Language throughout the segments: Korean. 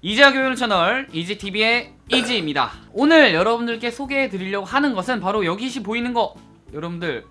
이지아 교육 채널 이지TV의 이지입니다. 오늘 여러분들께 소개해 드리려고 하는 것은 바로 여기서 보이는 거. 여러분들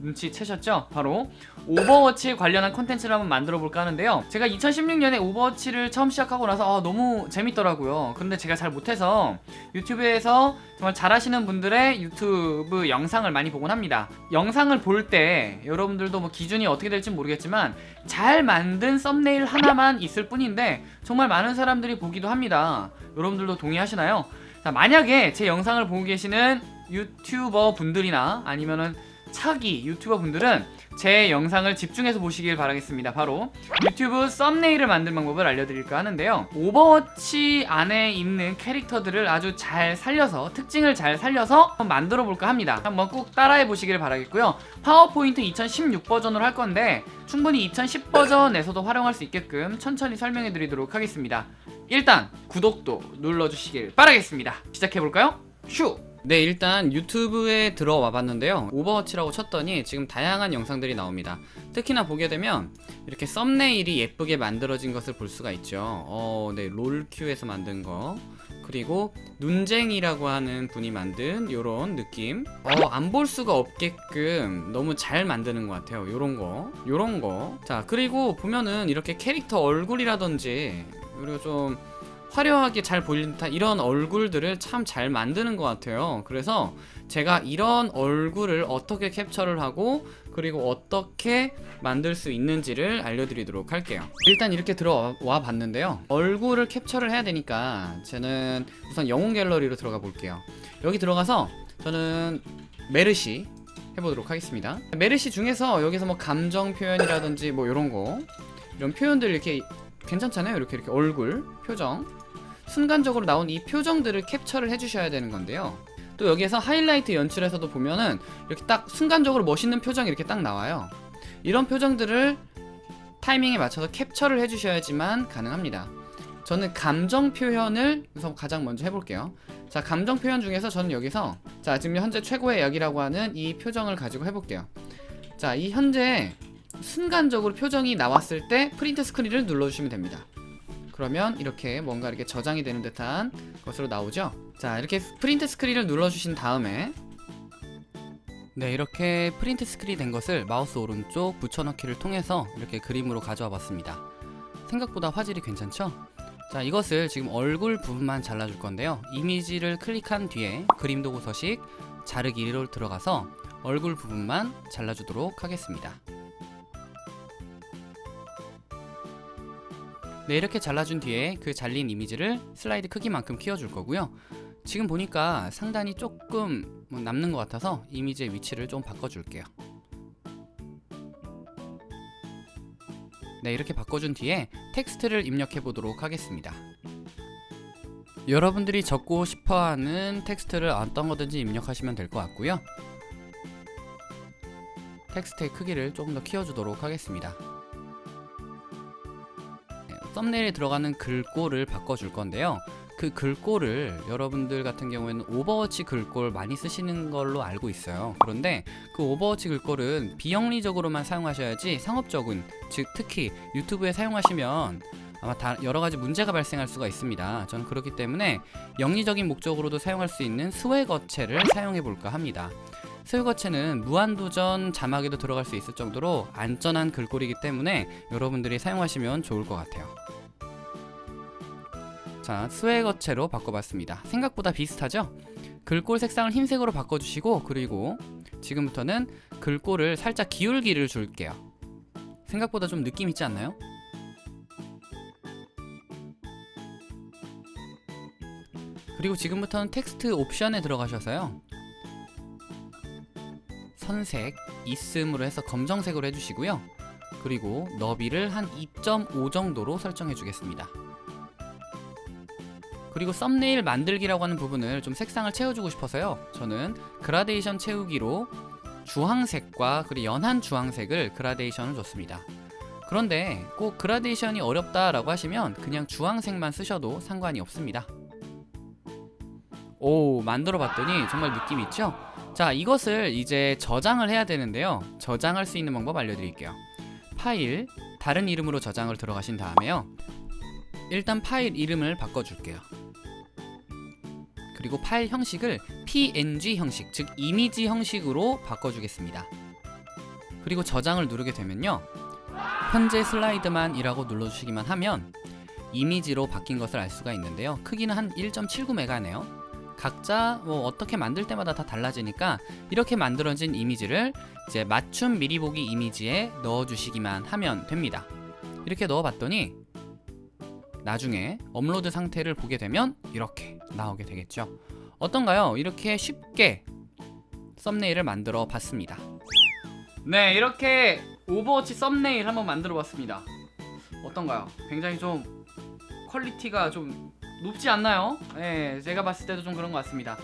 눈치채셨죠? 바로 오버워치 관련한 컨텐츠를 한번 만들어 볼까 하는데요 제가 2016년에 오버워치를 처음 시작하고 나서 아, 너무 재밌더라고요 그런데 제가 잘 못해서 유튜브에서 정말 잘하시는 분들의 유튜브 영상을 많이 보곤 합니다 영상을 볼 때 여러분들도 뭐 기준이 어떻게 될지 모르겠지만 잘 만든 썸네일 하나만 있을 뿐인데 정말 많은 사람들이 보기도 합니다 여러분들도 동의하시나요? 자, 만약에 제 영상을 보고 계시는 유튜버 분들이나 아니면은 차기 유튜버 분들은 제 영상을 집중해서 보시길 바라겠습니다. 바로 유튜브 썸네일을 만드는 방법을 알려드릴까 하는데요. 오버워치 안에 있는 캐릭터들을 아주 잘 살려서 특징을 잘 살려서 한번 만들어 볼까 합니다. 한번 꼭 따라해 보시길 바라겠고요. 파워포인트 2016 버전으로 할 건데 충분히 2010 버전에서도 활용할 수 있게끔 천천히 설명해 드리도록 하겠습니다. 일단 구독도 눌러주시길 바라겠습니다. 시작해 볼까요? 슈! 네 일단 유튜브에 들어와 봤는데요. 오버워치라고 쳤더니 지금 다양한 영상들이 나옵니다. 특히나 보게 되면 이렇게 썸네일이 예쁘게 만들어진 것을 볼 수가 있죠. 어, 네 롤큐에서 만든 거. 그리고 눈쟁이라고 하는 분이 만든 요런 느낌. 어, 안 볼 수가 없게끔 너무 잘 만드는 것 같아요. 요런 거. 요런 거자 그리고 보면은 이렇게 캐릭터 얼굴이라든지 그리고 좀 화려하게 잘 보이는 듯한 이런 얼굴들을 참 잘 만드는 것 같아요. 그래서 제가 이런 얼굴을 어떻게 캡처를 하고 그리고 어떻게 만들 수 있는지를 알려드리도록 할게요. 일단 이렇게 들어와 봤는데요. 얼굴을 캡처를 해야 되니까 저는 우선 영웅 갤러리로 들어가 볼게요. 여기 들어가서 저는 메르시 해보도록 하겠습니다. 메르시 중에서 여기서 뭐 감정 표현이라든지 뭐 이런 거 이런 표현들 이렇게 괜찮잖아요. 이렇게 이렇게 얼굴 표정. 순간적으로 나온 이 표정들을 캡처를 해주셔야 되는 건데요. 또 여기에서 하이라이트 연출에서도 보면은 이렇게 딱 순간적으로 멋있는 표정이 이렇게 딱 나와요. 이런 표정들을 타이밍에 맞춰서 캡처를 해주셔야지만 가능합니다. 저는 감정 표현을 우선 가장 먼저 해볼게요. 자 감정 표현 중에서 저는 여기서 자 지금 현재 최고의 약이라고 하는 이 표정을 가지고 해볼게요. 자 이 현재 순간적으로 표정이 나왔을 때 print screen을 눌러주시면 됩니다. 그러면 이렇게 뭔가 이렇게 저장이 되는 듯한 것으로 나오죠? 자 이렇게 print screen을 눌러주신 다음에 네 이렇게 print screen 된 것을 마우스 오른쪽 붙여넣기를 통해서 이렇게 그림으로 가져와 봤습니다. 생각보다 화질이 괜찮죠? 자 이것을 지금 얼굴 부분만 잘라줄 건데요. 이미지를 클릭한 뒤에 그림 도구 서식 자르기로 들어가서 얼굴 부분만 잘라주도록 하겠습니다 네 이렇게 잘라준 뒤에 그 잘린 이미지를 슬라이드 크기만큼 키워줄 거고요. 지금 보니까 상단이 조금 뭐 남는 것 같아서 이미지의 위치를 좀 바꿔줄게요. 네 이렇게 바꿔준 뒤에 텍스트를 입력해 보도록 하겠습니다. 여러분들이 적고 싶어하는 텍스트를 어떤 거든지 입력하시면 될 것 같고요. 텍스트의 크기를 조금 더 키워주도록 하겠습니다 썸네일에 들어가는 글꼴을 바꿔줄 건데요. 그 글꼴을 여러분들 같은 경우에는 오버워치 글꼴 많이 쓰시는 걸로 알고 있어요. 그런데 그 오버워치 글꼴은 비영리적으로만 사용하셔야지 상업적인 즉 특히 유튜브에 사용하시면 아마 다 여러가지 문제가 발생할 수가 있습니다. 저는 그렇기 때문에 영리적인 목적으로도 사용할 수 있는 스웨거체를 사용해 볼까 합니다 스웨거체는 무한도전 자막에도 들어갈 수 있을 정도로 안전한 글꼴이기 때문에 여러분들이 사용하시면 좋을 것 같아요 자 스웨거체로 바꿔봤습니다 생각보다 비슷하죠? 글꼴 색상을 흰색으로 바꿔주시고 그리고 지금부터는 글꼴을 살짝 기울기를 줄게요 생각보다 좀 느낌 있지 않나요? 그리고 지금부터는 텍스트 옵션에 들어가셔서요 선색, 있음으로 해서 검정색으로 해주시고요. 그리고 너비를 한 2.5 정도로 설정해 주겠습니다. 그리고 썸네일 만들기라고 하는 부분을 좀 색상을 채워주고 싶어서요. 저는 그라데이션 채우기로 주황색과 그리고 연한 주황색을 그라데이션을 줬습니다. 그런데 꼭 그라데이션이 어렵다라고 하시면 그냥 주황색만 쓰셔도 상관이 없습니다. 오 만들어 봤더니 정말 느낌 있죠? 자 이것을 이제 저장을 해야 되는데요 저장할 수 있는 방법 알려드릴게요 파일 다른 이름으로 저장을 들어가신 다음에요 일단 파일 이름을 바꿔줄게요. 그리고 파일 형식을 png 형식, 즉 이미지 형식으로 바꿔주겠습니다. 그리고 저장을 누르게 되면요. 현재 슬라이드만 이라고 눌러주시기만 하면 이미지로 바뀐 것을 알 수가 있는데요. 크기는 한 1.79메가네요. 각자 뭐 어떻게 만들 때마다 다 달라지니까 이렇게 만들어진 이미지를 이제 맞춤 미리 보기 이미지에 넣어주시기만 하면 됩니다. 이렇게 넣어봤더니 나중에 업로드 상태를 보게 되면 이렇게 나오게 되겠죠. 어떤가요? 이렇게 쉽게 썸네일을 만들어 봤습니다. 네, 이렇게 오버워치 썸네일 한번 만들어 봤습니다. 어떤가요? 굉장히 좀 quality가 좀 높지 않나요? 네, 제가 봤을 때도 좀 그런 것 같습니다.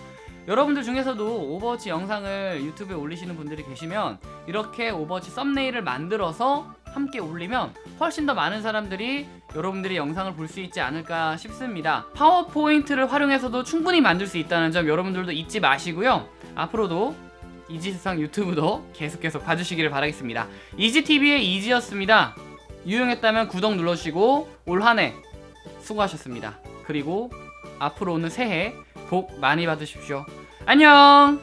여러분들 중에서도 오버워치 영상을 유튜브에 올리시는 분들이 계시면 이렇게 오버워치 썸네일을 만들어서 함께 올리면 훨씬 더 많은 사람들이 여러분들이 영상을 볼 수 있지 않을까 싶습니다. 파워포인트를 활용해서도 충분히 만들 수 있다는 점 여러분들도 잊지 마시고요. 앞으로도 이지세상 유튜브도 계속 계속 봐주시기를 바라겠습니다. 이지TV의 이지였습니다. 유용했다면 구독 눌러주시고 올 한 해 수고하셨습니다. 그리고 앞으로 오는 새해 복 많이 받으십시오. 안녕!